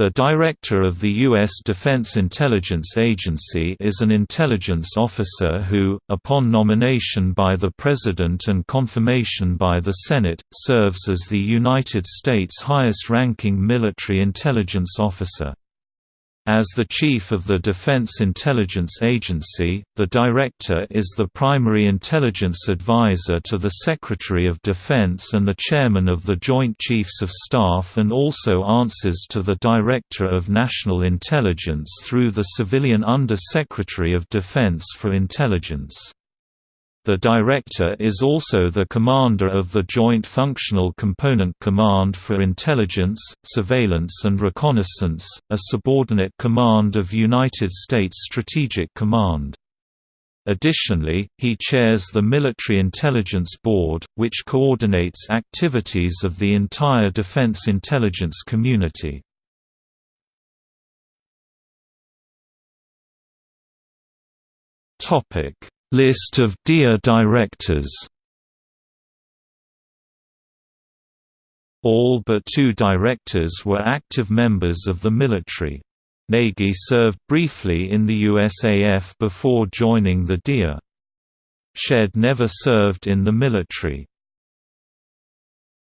The Director of the U.S. Defense Intelligence Agency is an intelligence officer who, upon nomination by the President and confirmation by the Senate, serves as the United States' highest-ranking military intelligence officer. As the Chief of the Defense Intelligence Agency, the Director is the primary intelligence advisor to the Secretary of Defense and the Chairman of the Joint Chiefs of Staff and also answers to the Director of National Intelligence through the civilian Under-Secretary of Defense for Intelligence. The Director is also the commander of the Joint Functional Component Command for Intelligence, Surveillance and Reconnaissance, a subordinate command of United States Strategic Command. Additionally, he chairs the Military Intelligence Board, which coordinates activities of the entire defense intelligence community. Topic List of DIA directors All but two directors were active members of the military. Nagy served briefly in the USAF before joining the DIA. Shedd never served in the military.